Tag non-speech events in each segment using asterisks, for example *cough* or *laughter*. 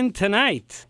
Tonight,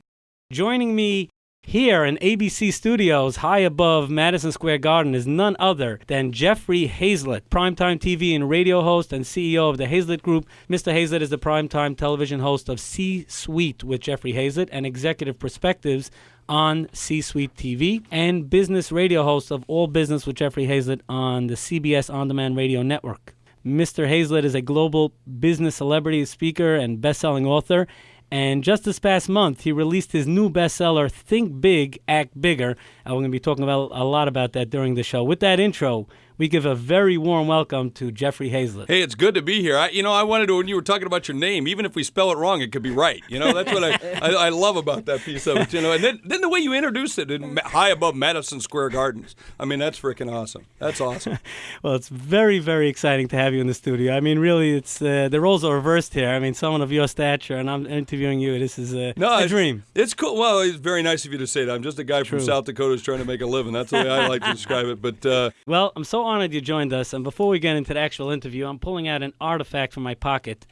joining me here in ABC Studios, high above Madison Square Garden, is none other than Jeffrey Hayzlett, primetime TV and radio host and CEO of the Hayzlett Group. Mr. Hayzlett is the primetime television host of C Suite with Jeffrey Hayzlett and Executive Perspectives on C Suite TV, and business radio host of All Business with Jeffrey Hayzlett on the CBS On Demand Radio Network. Mr. Hayzlett is a global business celebrity, speaker, and best selling author. And just this past month, he released his new bestseller, Think Big, Act Bigger. And we're going to be talking about a lot about that during the show. With that intro, we give a very warm welcome to Jeffrey Hayzlett. Hey, it's good to be here. I, you know, I wanted to when you were talking about your name, even if we spell it wrong, it could be right. You know, that's what I, *laughs* I, I, love about that piece of it. You know, and then, then the way you introduced it, in, high above Madison Square Gardens. I mean, that's freaking awesome. That's awesome. *laughs* well, it's very, very exciting to have you in the studio. I mean, really, it's uh, the roles are reversed here. I mean, someone of your stature, and I'm interviewing you. This is a, no, a dream. It's cool. Well, it's very nice of you to say that. I'm just a guy True. from South Dakota who's trying to make a living. That's the way I like to *laughs* describe it. But uh, well, I'm so honored you joined us. And before we get into the actual interview, I'm pulling out an artifact from my pocket.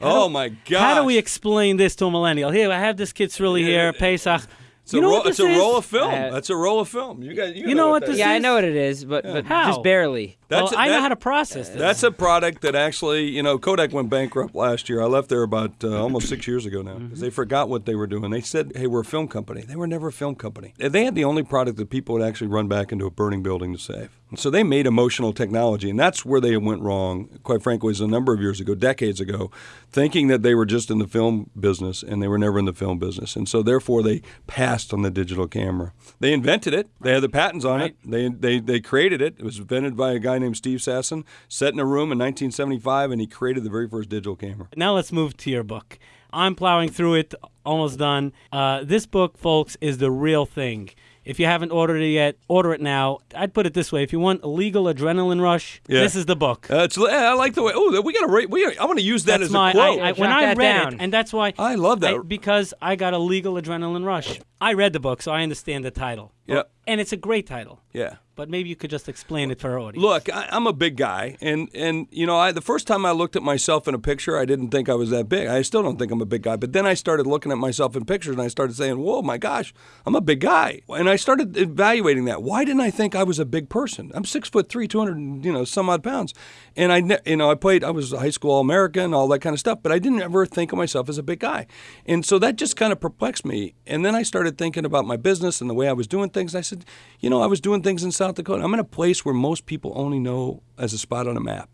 How oh do, my god! How do we explain this to a millennial? Here, I have this kid's really here, Pesach. It's you know a, ro- it's a roll of film. Uh, That's a roll of film. You got. You, you know, know, what, what this is? yeah. I know what it is, but, yeah. but how? just barely. That's well, a, I know how to process this. That's a product that actually, you know, Kodak went bankrupt last year. I left there about uh, almost six years ago now because mm-hmm. they forgot what they were doing. They said, "Hey, we're a film company." They were never a film company. They had the only product that people would actually run back into a burning building to save. So they made emotional technology, and that's where they went wrong. Quite frankly, was a number of years ago, decades ago, thinking that they were just in the film business, and they were never in the film business, and so therefore they passed on the digital camera. They invented it. They had the patents on right. it. They, they they created it. It was invented by a guy named Steve Sasson. Set in a room in 1975, and he created the very first digital camera. Now let's move to your book. I'm plowing through it, almost done. Uh, this book, folks, is the real thing. If you haven't ordered it yet, order it now. I'd put it this way: if you want a legal adrenaline rush, yeah. this is the book. Uh, I like the way. Oh, we got to rate. We I want to use that that's as my, a quote. I, I, when I read down. it, and that's why I love that I, because I got a legal adrenaline rush. I read the book, so I understand the title. Yeah, oh, and it's a great title. Yeah but maybe you could just explain it for our audience. Look, I, am a big guy, and and you know, I, the first time I looked at myself in a picture, I didn't think I was that big. I still don't think I'm a big guy. But then I started looking at myself in pictures, and I started saying, "Whoa, my gosh, I'm a big guy." And I started evaluating that. Why didn't I think I was a big person? I'm six foot three, 200, you know, some odd pounds, and I, you know, I played. I was a high school All American, all that kind of stuff. But I didn't ever think of myself as a big guy, and so that just kind of perplexed me. And then I started thinking about my business and the way I was doing things. I said, you know, I was doing things in South Dakota. I'm in a place where most people only know as a spot on a map.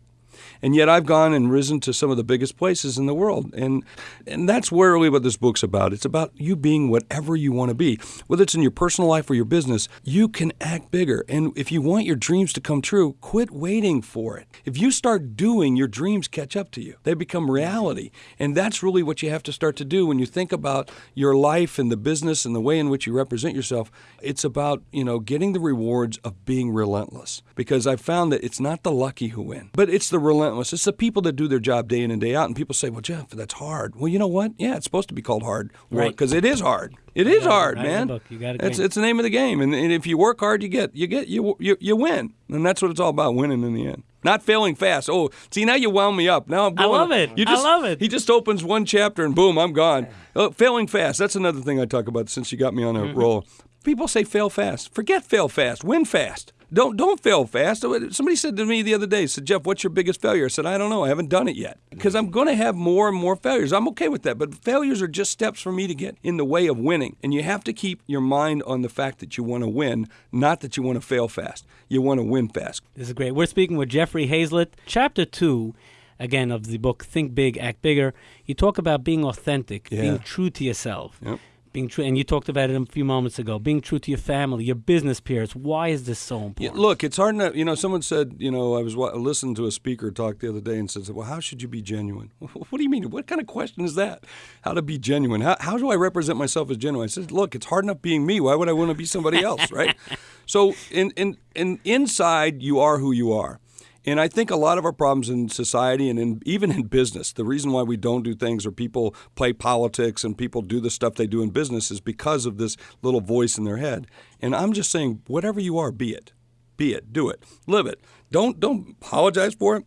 And yet I've gone and risen to some of the biggest places in the world. And and that's really what this book's about. It's about you being whatever you want to be. Whether it's in your personal life or your business, you can act bigger. And if you want your dreams to come true, quit waiting for it. If you start doing, your dreams catch up to you. They become reality. And that's really what you have to start to do when you think about your life and the business and the way in which you represent yourself. It's about, you know, getting the rewards of being relentless. Because I've found that it's not the lucky who win, but it's the relentless. It's the people that do their job day in and day out. And people say, well, Jeff, that's hard. Well, you know what? Yeah, it's supposed to be called hard work because right. it is hard. It is hard, man. It's, it's the name of the game. And, and, if you work hard, you get you get you, you you win. And that's what it's all about, winning in the end. Not failing fast. Oh, see now you wound me up. Now I'm going. I love it. You just, I love it. He just opens one chapter and boom, I'm gone. Oh, failing fast. That's another thing I talk about since you got me on a mm-hmm. roll. People say fail fast. Forget fail fast. Win fast. Don't don't fail fast. Somebody said to me the other day, said Jeff, what's your biggest failure? I said I don't know. I haven't done it yet mm. because I'm going to have more and more failures. I'm okay with that, but failures are just steps for me to get in the way of winning. And you have to keep your mind on the fact that you want to win, not that you want to fail fast. You want to win fast. This is great. We're speaking with Jeffrey Hayzlett, Chapter two again of the book Think Big, Act Bigger, you talk about being authentic, yeah. being true to yourself. Yep being true and you talked about it a few moments ago being true to your family your business peers. Why is this so important? yeah, look it's hard enough you know someone said you know i was listening to a speaker talk the other day and said well how should you be genuine? *laughs* What do you mean? What kind of question is that? How to be genuine? How, how do i represent myself as genuine? I said look it's hard enough being me. Why would i want to be somebody else right? *laughs* So in, in, in inside you are who you are and I think a lot of our problems in society and in, even in business, the reason why we don't do things or people play politics and people do the stuff they do in business is because of this little voice in their head. And I'm just saying, whatever you are, be it. Be it. Do it. Live it. Don't don't apologize for it.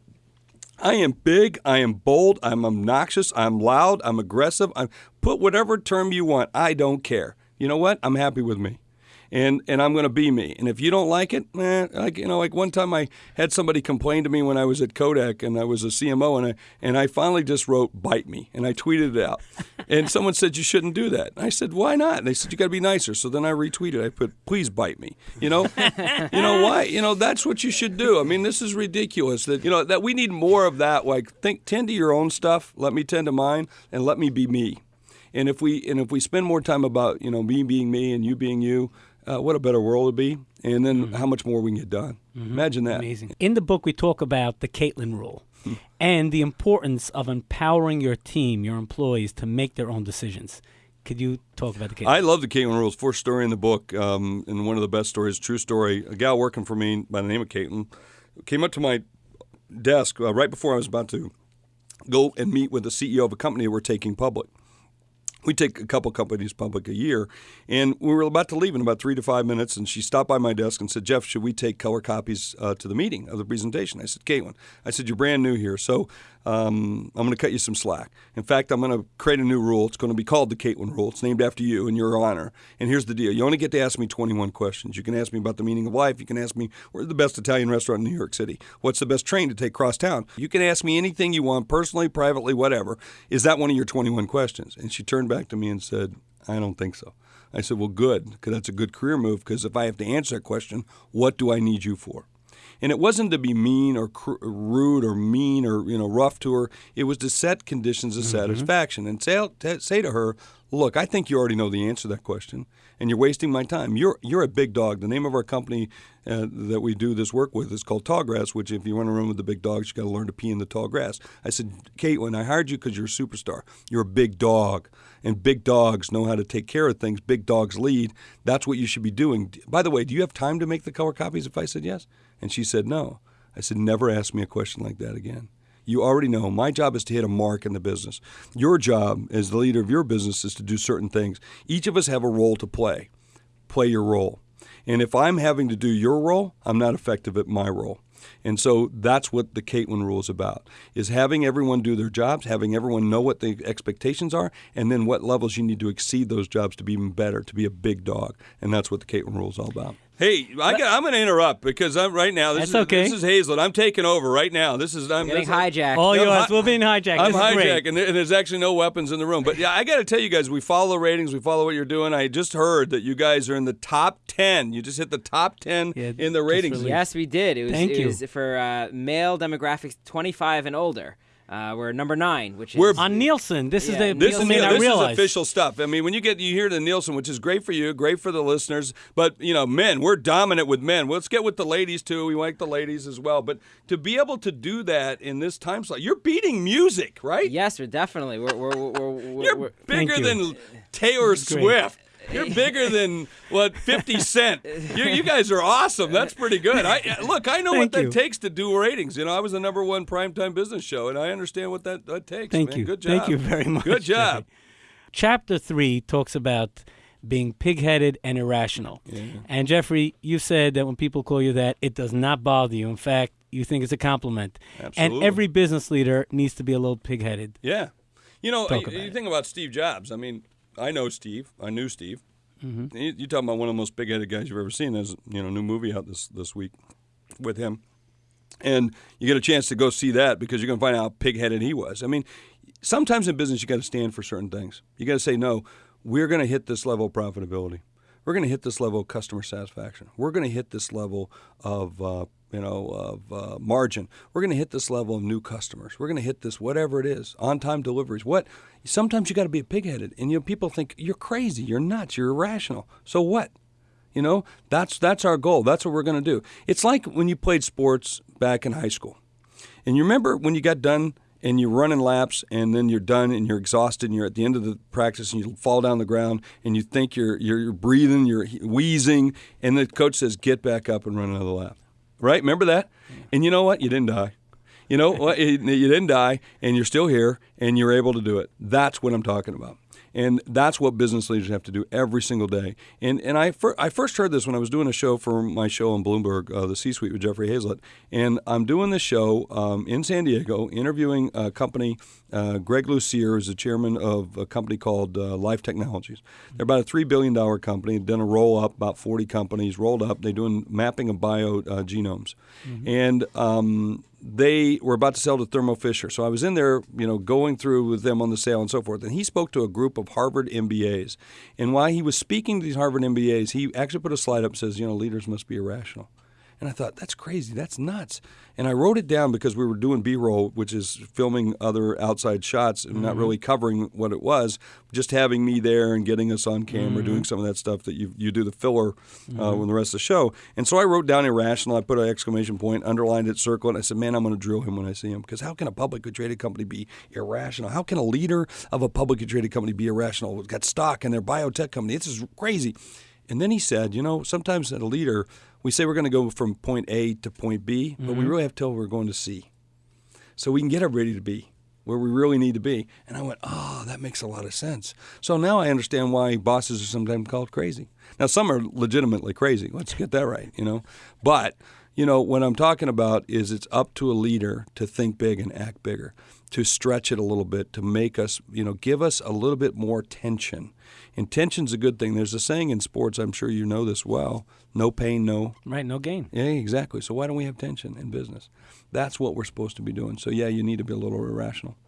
I am big, I am bold, I'm obnoxious, I'm loud, I'm aggressive. I'm put whatever term you want. I don't care. You know what? I'm happy with me and and I'm going to be me. And if you don't like it, eh, like you know, like one time I had somebody complain to me when I was at Kodak and I was a CMO, and I and I finally just wrote "bite me" and I tweeted it out. and *laughs* someone said you shouldn't do that. And I said why not? And they said you got to be nicer. So then I retweeted. I put please bite me. You know, you know why? You know that's what you should do. I mean, this is ridiculous. That you know that we need more of that. Like think tend to your own stuff. Let me tend to mine, and let me be me. And if we and if we spend more time about you know me being me and you being you, uh, what a better world it'd be, and then mm-hmm. how much more we can get done. Mm-hmm. Imagine that. Amazing. In the book, we talk about the Caitlin rule hmm. and the importance of empowering your team, your employees, to make their own decisions. Could you talk about the Caitlin? I love the Caitlin rules. First story in the book, um, and one of the best stories, true story. A gal working for me by the name of Caitlin came up to my desk uh, right before I was about to go and meet with the CEO of a company we're taking public we take a couple companies public a year. And we were about to leave in about three to five minutes, and she stopped by my desk and said, Jeff, should we take color copies uh, to the meeting of the presentation? I said, Caitlin, I said, you're brand new here, so um, I'm going to cut you some slack. In fact, I'm going to create a new rule. It's going to be called the Caitlin Rule. It's named after you in your honor. And here's the deal you only get to ask me 21 questions. You can ask me about the meaning of life. You can ask me, where's the best Italian restaurant in New York City? What's the best train to take cross town? You can ask me anything you want, personally, privately, whatever. Is that one of your 21 questions? And she turned back to me and said, I don't think so. I said, Well, good, because that's a good career move. Because if I have to answer that question, what do I need you for? And it wasn't to be mean or cr- rude or mean or you know rough to her. It was to set conditions of mm-hmm. satisfaction and say, say to her, "Look, I think you already know the answer to that question, and you're wasting my time. You're you're a big dog. The name of our company uh, that we do this work with is called Tall Grass. Which, if you want to run with the big dogs, you got to learn to pee in the tall grass." I said, "Kate, when I hired you because you're a superstar, you're a big dog." and big dogs know how to take care of things. Big dogs lead. That's what you should be doing. By the way, do you have time to make the color copies if I said yes? And she said no. I said, never ask me a question like that again. You already know my job is to hit a mark in the business. Your job as the leader of your business is to do certain things. Each of us have a role to play. Play your role. And if I'm having to do your role, I'm not effective at my role. And so that's what the Caitlin rule is about: is having everyone do their jobs, having everyone know what the expectations are, and then what levels you need to exceed those jobs to be even better, to be a big dog. And that's what the Caitlin rule is all about. Hey, I am going to interrupt because I'm right now. This That's is, okay. This is Hayzlett. I'm taking over right now. This is I'm getting hijacked. All yours. We're being hijacked. I'm hijacked, and, and there's actually no weapons in the room. But yeah, I got to tell you guys, we follow the ratings. We follow what you're doing. I just heard that you guys are in the top ten. You just hit the top ten yeah, in the ratings. Yes, we did. It was, Thank it you. was for uh, male demographics 25 and older. Uh, we're number nine, which is we're on Nielsen. This yeah. is the this Nielsen is, I this realize. is official stuff. I mean, when you get you hear the Nielsen, which is great for you, great for the listeners, but you know, men, we're dominant with men. Let's get with the ladies too. We like the ladies as well, but to be able to do that in this time slot, you're beating music, right? Yes, we're definitely. We're we're, we're, we're you're bigger than Taylor Swift. You're bigger than what 50 *laughs* Cent. You, you, guys are awesome. That's pretty good. I *laughs* look. I know Thank what that takes to do ratings. You know, I was the number one primetime business show, and I understand what that, that takes. Thank man. you. Good job. Thank you very much. Good job. Chapter three talks about being pig-headed and irrational. Yeah. And Jeffrey, you said that when people call you that, it does not bother you. In fact, you think it's a compliment. Absolutely. And every business leader needs to be a little pig-headed. Yeah. You know, you, you it. think about Steve Jobs. I mean, I know Steve. I knew Steve. Mm-hmm. You, you talking about one of the most big-headed guys you've ever seen. There's you know a new movie out this this week with him, and you get a chance to go see that because you're going to find out how pig-headed he was. I mean, sometimes in business you got to stand for certain things. You got to say no. We're going to hit this level of profitability. We're going to hit this level of customer satisfaction. We're going to hit this level of uh, you know of uh, margin. We're going to hit this level of new customers. We're going to hit this whatever it is on time deliveries. What sometimes you got to be pig-headed, and you know people think you're crazy, you're nuts, you're irrational. So what? You know that's that's our goal. That's what we're going to do. It's like when you played sports back in high school, and you remember when you got done and you're running laps and then you're done and you're exhausted and you're at the end of the practice and you fall down the ground and you think you're you're, you're breathing, you're wheezing, and the coach says get back up and run another lap. Right? Remember that? And you know what? You didn't die. You know what? *laughs* You didn't die, and you're still here, and you're able to do it. That's what I'm talking about. And that's what business leaders have to do every single day. And and I fir- I first heard this when I was doing a show for my show on Bloomberg, uh, the C-suite with Jeffrey Hayzlett, and I'm doing this show um, in San Diego, interviewing a company. Uh, Greg Lucier is the chairman of a company called uh, Life Technologies. They're about a three billion dollar company. They've done a roll up, about 40 companies rolled up. They're doing mapping of bio uh, genomes, and um, they were about to sell to Thermo Fisher. So I was in there, you know, going through with them on the sale and so forth. And he spoke to a group of Harvard MBAs. And while he was speaking to these Harvard MBAs, he actually put a slide up that says, you know, leaders must be irrational. And I thought, that's crazy. That's nuts. And I wrote it down because we were doing B roll, which is filming other outside shots and not mm-hmm. really covering what it was, just having me there and getting us on camera, doing mm-hmm. some of that stuff that you, you do the filler uh, mm-hmm. with the rest of the show. And so I wrote down irrational. I put an exclamation point, underlined it, circled it. I said, man, I'm going to drill him when I see him. Because how can a publicly traded company be irrational? How can a leader of a publicly traded company be irrational? It's got stock in their biotech company. This is crazy. And then he said, you know, sometimes a leader, we say we're going to go from point A to point B, but we mm-hmm. really have to tell we're going to C. So we can get everybody to B where we really need to be. And I went, oh, that makes a lot of sense. So now I understand why bosses are sometimes called crazy. Now, some are legitimately crazy. Let's get that right, you know. But, you know, what I'm talking about is it's up to a leader to think big and act bigger, to stretch it a little bit, to make us, you know, give us a little bit more tension. And tension's a good thing. There's a saying in sports, I'm sure you know this well no pain, no. Right, no gain. Yeah, exactly. So why don't we have tension in business? That's what we're supposed to be doing. So, yeah, you need to be a little irrational. *laughs*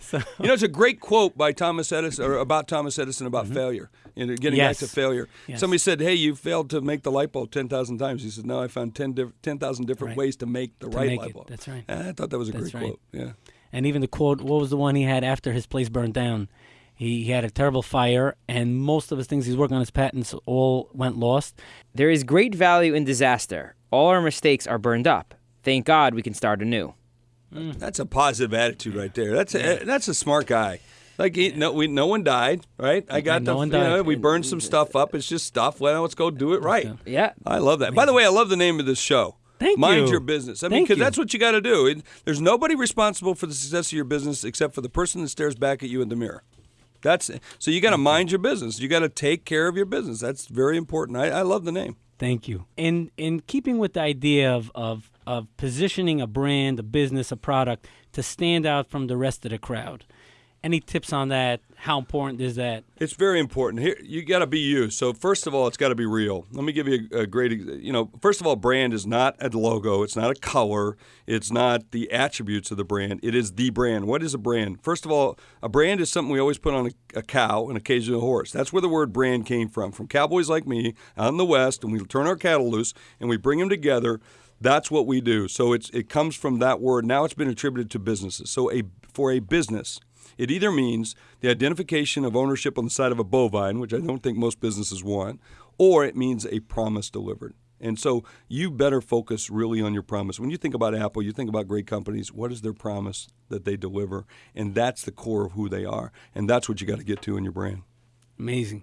So, You know, it's a great quote by Thomas Edison, or about Thomas Edison about mm-hmm. failure. You know, getting Yes. back to failure. Yes. Somebody said, "Hey, you failed to make the light bulb ten thousand times." He said, "No, I found 10 diff- 10,000 different Right. ways to make the right make light it. bulb." That's right. And I thought that was a That's great right. quote. Yeah. and even the quote, what was the one he had after his place burned down? He, he had a terrible fire, and most of his things he's working on his patents all went lost. There is great value in disaster. All our mistakes are burned up. Thank God we can start anew. Mm. That's a positive attitude right there. That's a, that's a smart guy. Like he, no, we no one died, right? I got no the, one you know, died. we burned some stuff up. It's just stuff. Well, let's go do it right. Yeah. I love that. By the way, I love the name of this show. Thank Mind you. your business. I mean, because that's what you got to do. It, there's nobody responsible for the success of your business except for the person that stares back at you in the mirror. That's so you got to mind your business. You got to take care of your business. That's very important. I, I love the name. Thank you. In in keeping with the idea of, of of positioning a brand, a business, a product to stand out from the rest of the crowd. Any tips on that? How important is that? It's very important. Here, you got to be you. So first of all, it's got to be real. Let me give you a, a great. You know, first of all, brand is not a logo. It's not a color. It's not the attributes of the brand. It is the brand. What is a brand? First of all, a brand is something we always put on a, a cow and occasionally a horse. That's where the word brand came from. From cowboys like me out in the West, and we turn our cattle loose and we bring them together. That's what we do. So it's it comes from that word. Now it's been attributed to businesses. So a for a business. It either means the identification of ownership on the side of a bovine, which I don't think most businesses want, or it means a promise delivered. And so you better focus really on your promise. When you think about Apple, you think about great companies. What is their promise that they deliver? And that's the core of who they are. And that's what you got to get to in your brand. Amazing.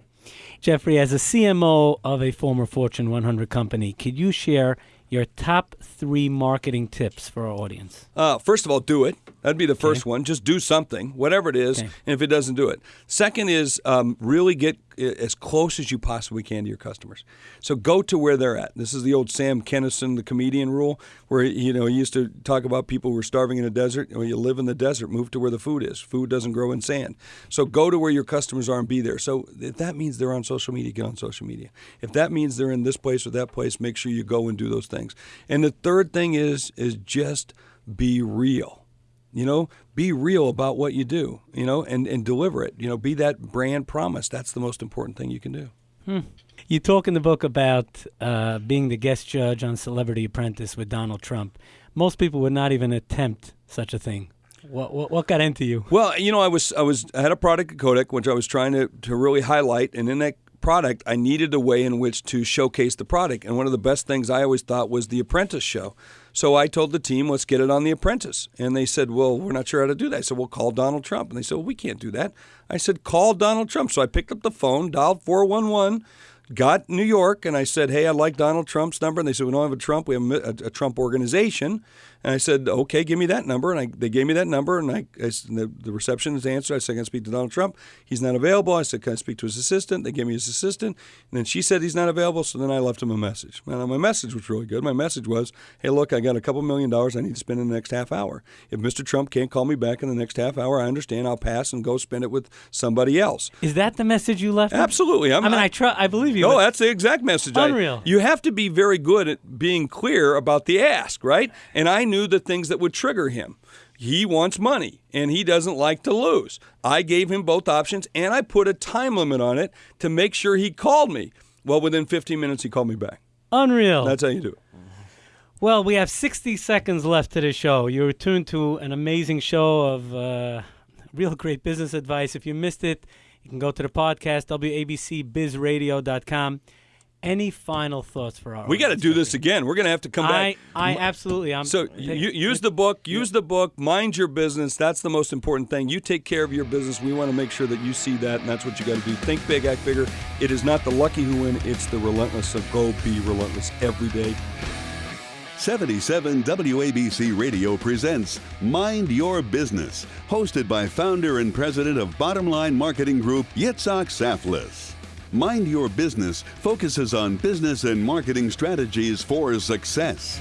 Jeffrey, as a CMO of a former Fortune 100 company, could you share your top three marketing tips for our audience? Uh, first of all, do it. That'd be the first one. Just do something, whatever it is, Okay. and if it doesn't do it. Second is um, really get as close as you possibly can to your customers. So go to where they're at. This is the old Sam Kinison, the comedian rule, where you know he used to talk about people who were starving in a desert. Well, you live in the desert, move to where the food is. Food doesn't grow in sand. So go to where your customers are and be there. So if that means they're on social media, get on social media. If that means they're in this place or that place, make sure you go and do those things. And the third thing is is just be real you know be real about what you do you know and, and deliver it you know be that brand promise that's the most important thing you can do You talk in the book about uh, being the guest judge on Celebrity Apprentice with Donald Trump. Most people would not even attempt such a thing. What, what, what got into you? well you know i was i was i had a product at kodak which i was trying to, to really highlight and in that product i needed a way in which to showcase the product. And one of the best things i always thought was the apprentice show. So i told the team let's get it on the apprentice. And they said well we're not sure how to do that. I said well call donald trump. And they said well we can't do that. I said call donald trump. So i picked up the phone dialed 411 got New York and I said, "Hey, I'd like Donald Trump's number." And they said, "We don't have a Trump. We have a, a Trump organization." And I said, okay, give me that number. And I, they gave me that number, and I, I the, the receptionist answered. I said, can I speak to Donald Trump? He's not available. I said, can I speak to his assistant? They gave me his assistant. And then she said he's not available, so then I left him a message. And my message was really good. My message was, hey, look, I got a couple million dollars I need to spend in the next half hour. If Mr. Trump can't call me back in the next half hour, I understand. I'll pass and go spend it with somebody else. Is that the message you left? Absolutely. I mean, I, I, I believe you. No, that's the exact message. Unreal. I, you have to be very good at being clear about the ask, right? And I knew the things that would trigger him. He wants money and he doesn't like to lose. I gave him both options and I put a time limit on it to make sure he called me. Well, within 15 minutes, he called me back. Unreal. That's how you do it. Well, we have 60 seconds left to the show. You're tuned to an amazing show of uh, real great business advice. If you missed it, you can go to the podcast, wabcbizradio.com. Any final thoughts for our? We got to do this again. We're going to have to come I, back. I absolutely. I'm so you, use the book. Use the book. Mind your business. That's the most important thing. You take care of your business. We want to make sure that you see that, and that's what you got to do. Think big, act bigger. It is not the lucky who win. It's the relentless. So go be relentless every day. 77 WABC Radio presents Mind Your Business, hosted by founder and president of Bottom Line Marketing Group, Yitzhak Saftlas. Mind Your Business focuses on business and marketing strategies for success.